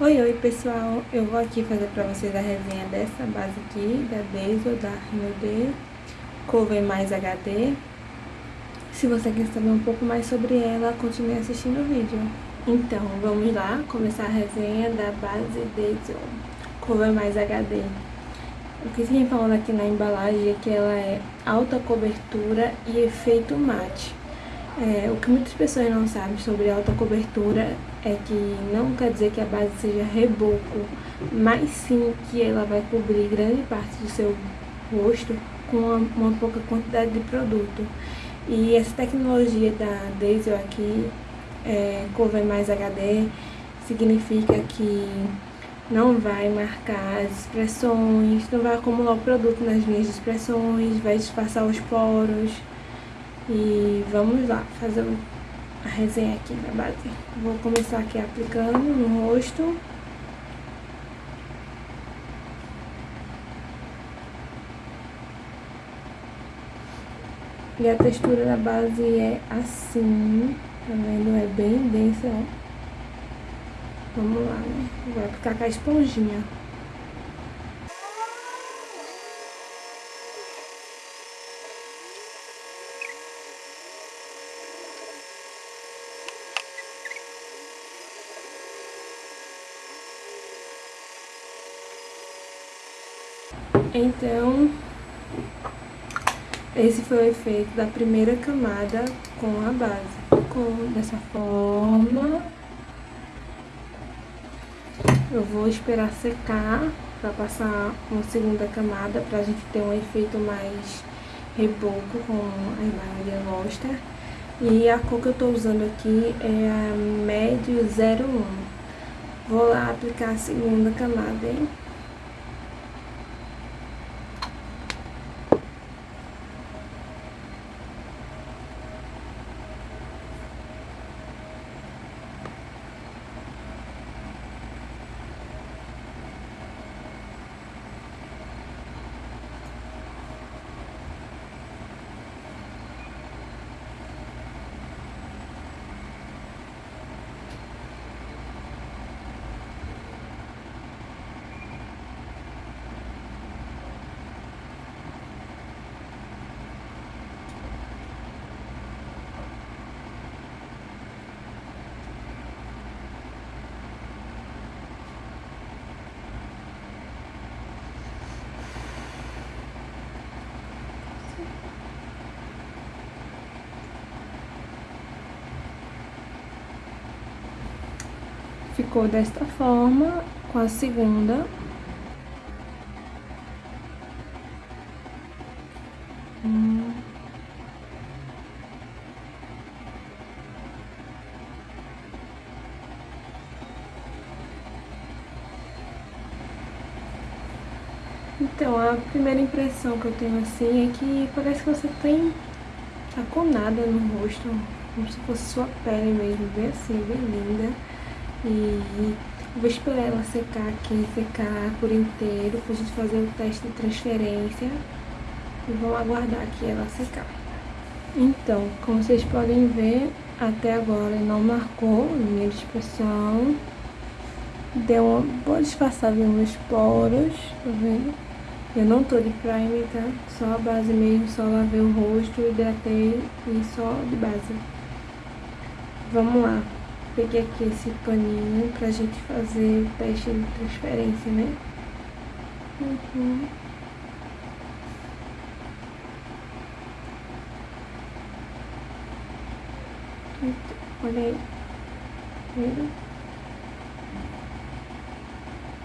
Oi, oi pessoal, eu vou aqui fazer pra vocês a resenha dessa base aqui, da Diesel, da Rio Cover Mais HD. Se você quer saber um pouco mais sobre ela, continue assistindo o vídeo. Então, vamos lá, começar a resenha da base Diesel, Cover Mais HD. O que tem falando aqui na embalagem é que ela é alta cobertura e efeito mate. É, o que muitas pessoas não sabem sobre alta cobertura é que não quer dizer que a base seja reboco, mas sim que ela vai cobrir grande parte do seu rosto com uma, uma pouca quantidade de produto. E essa tecnologia da Diesel aqui, é, Cover Mais HD, significa que não vai marcar as expressões, não vai acumular o produto nas linhas de expressões, vai disfarçar os poros. E vamos lá, fazer a resenha aqui da base. Vou começar aqui aplicando no rosto. E a textura da base é assim, tá vendo? É bem densa, ó. Vamos lá, né? Vou aplicar com a esponjinha. Então, esse foi o efeito da primeira camada com a base. Com, dessa forma, eu vou esperar secar para passar uma segunda camada pra gente ter um efeito mais reboco com a maioria gosta. E a cor que eu tô usando aqui é a Médio 01. Vou lá aplicar a segunda camada, hein? Ficou desta forma com a segunda. Hum. Então, a primeira impressão que eu tenho assim é que parece que você tem tá com nada no rosto, como se fosse sua pele mesmo, bem assim, bem linda. E vou esperar ela secar aqui, secar por inteiro, pra gente fazer o teste de transferência. E vamos aguardar aqui ela secar. Então, como vocês podem ver, até agora não marcou linha de. Deu uma boa disfarçada nos poros, tá vendo? Eu não tô de primer, tá? Só a base mesmo, só lavei o rosto, hidratei e só de base. Vamos lá peguei aqui esse paninho pra gente fazer o teste de transferência, né? Uhum. Olha aí. Viram?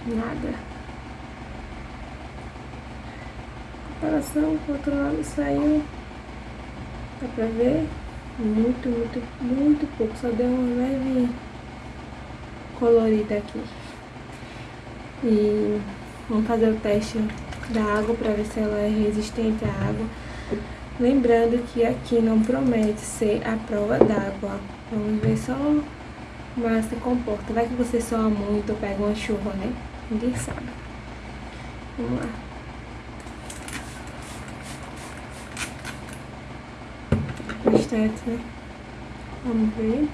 Nada. Comparação com o outro lado saiu. Dá pra ver? Muito, muito, muito pouco. Só deu uma leve colorida aqui. E vamos fazer o teste da água para ver se ela é resistente à água. Lembrando que aqui não promete ser a prova d'água. Vamos ver só ela se comporta. Vai que você soa muito pega uma chuva, né? Ninguém sabe. Vamos lá. estética, né? Vamos ver.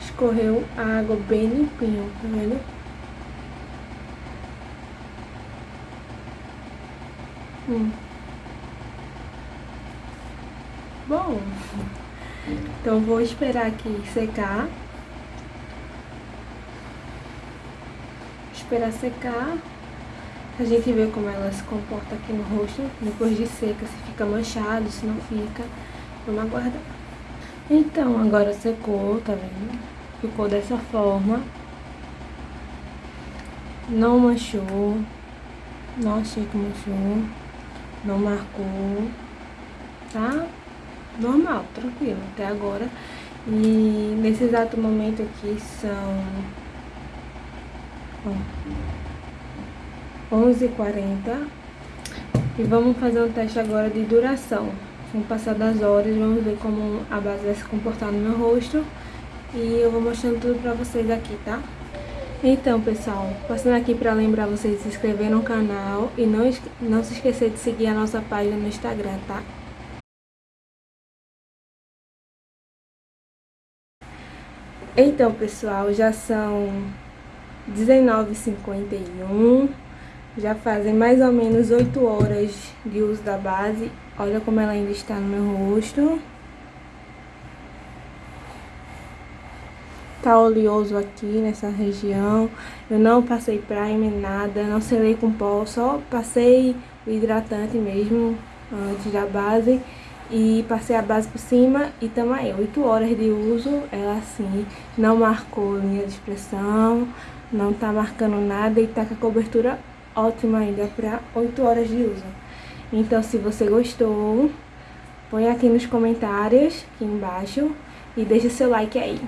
Escorreu a água bem limpinho, tá vendo? Hum. Bom, então vou esperar aqui secar. Esperar secar. A gente vê como ela se comporta aqui no rosto. Depois de seca, se fica manchado, se não fica. Vamos aguardar. Então, agora secou, tá vendo? Ficou dessa forma. Não manchou. Não achei que manchou. Não marcou. Tá? Normal, tranquilo, até agora. E nesse exato momento aqui são... Ó, 11h40. E vamos fazer um teste agora de duração. O passar das horas, vamos ver como a base vai se comportar no meu rosto. E eu vou mostrando tudo pra vocês aqui, tá? Então, pessoal, passando aqui pra lembrar vocês de se inscrever no canal e não, não se esquecer de seguir a nossa página no Instagram, tá? Então, pessoal, já são 19h51. Já fazem mais ou menos 8 horas de uso da base. Olha como ela ainda está no meu rosto. Tá oleoso aqui nessa região. Eu não passei primer, nada, não selei com pó, só passei o hidratante mesmo antes da base. E passei a base por cima e tamo aí, 8 horas de uso, ela assim, não marcou linha de expressão, não tá marcando nada e tá com a cobertura ótima ainda para 8 horas de uso. Então, se você gostou, põe aqui nos comentários, aqui embaixo, e deixa seu like aí.